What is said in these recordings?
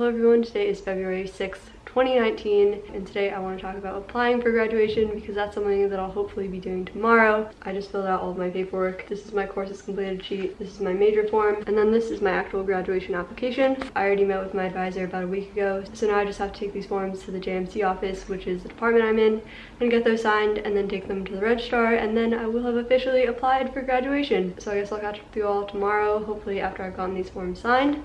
Hello everyone, today is February 6th, 2019 and today I want to talk about applying for graduation because that's something that I'll hopefully be doing tomorrow. I just filled out all of my paperwork. This is my courses completed sheet, this is my major form, and then this is my actual graduation application. I already met with my advisor about a week ago, so now I just have to take these forms to the JMC office, which is the department I'm in, and get those signed and then take them to the registrar and then I will have officially applied for graduation. So I guess I'll catch up with you all tomorrow, hopefully after I've gotten these forms signed.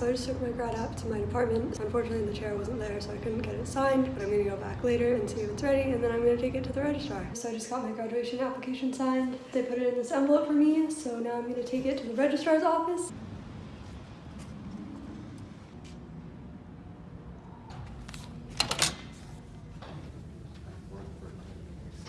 So I just took my grad app to my department. Unfortunately, the chair wasn't there, so I couldn't get it signed, but I'm gonna go back later and see if it's ready, and then I'm gonna take it to the registrar. So I just got my graduation application signed. They put it in this envelope for me, so now I'm gonna take it to the registrar's office.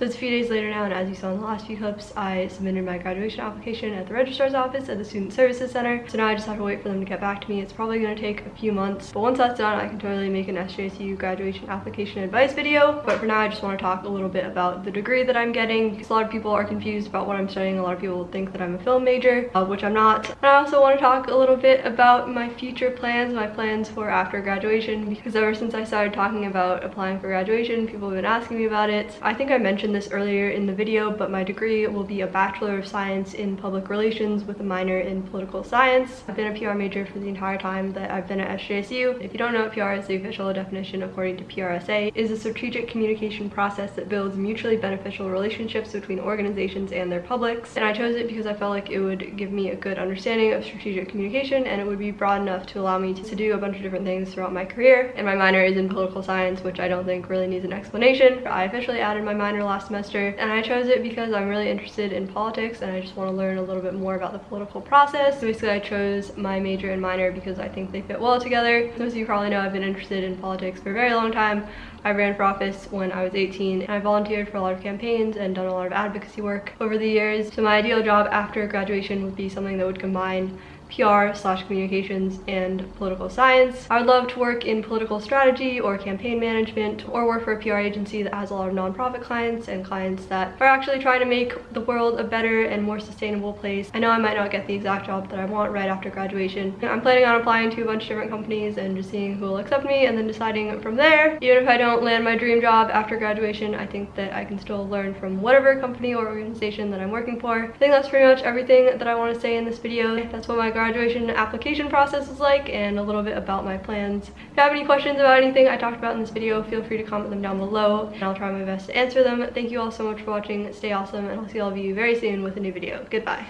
So it's a few days later now, and as you saw in the last few clips, I submitted my graduation application at the registrar's office at the Student Services Center. So now I just have to wait for them to get back to me. It's probably going to take a few months, but once that's done, I can totally make an SJSU graduation application advice video. But for now, I just want to talk a little bit about the degree that I'm getting, because a lot of people are confused about what I'm studying. A lot of people think that I'm a film major, uh, which I'm not. And I also want to talk a little bit about my future plans, my plans for after graduation, because ever since I started talking about applying for graduation, people have been asking me about it. I think I mentioned mentioned this earlier in the video, but my degree will be a Bachelor of Science in Public Relations with a minor in Political Science. I've been a PR major for the entire time that I've been at SJSU. If you don't know what PR is, the official definition according to PRSA is a strategic communication process that builds mutually beneficial relationships between organizations and their publics. And I chose it because I felt like it would give me a good understanding of strategic communication and it would be broad enough to allow me to do a bunch of different things throughout my career. And my minor is in political science, which I don't think really needs an explanation. I officially added my minor last semester and I chose it because I'm really interested in politics and I just want to learn a little bit more about the political process. So basically I chose my major and minor because I think they fit well together. As you probably know, I've been interested in politics for a very long time. I ran for office when I was 18 and I volunteered for a lot of campaigns and done a lot of advocacy work over the years. So my ideal job after graduation would be something that would combine PR slash communications and political science. I would love to work in political strategy or campaign management or work for a PR agency that has a lot of nonprofit clients and clients that are actually trying to make the world a better and more sustainable place. I know I might not get the exact job that I want right after graduation. I'm planning on applying to a bunch of different companies and just seeing who will accept me and then deciding from there. Even if I don't land my dream job after graduation, I think that I can still learn from whatever company or organization that I'm working for. I think that's pretty much everything that I want to say in this video. That's what my graduation application process is like and a little bit about my plans. If you have any questions about anything I talked about in this video, feel free to comment them down below and I'll try my best to answer them. Thank you all so much for watching. Stay awesome and I'll see all of you very soon with a new video. Goodbye.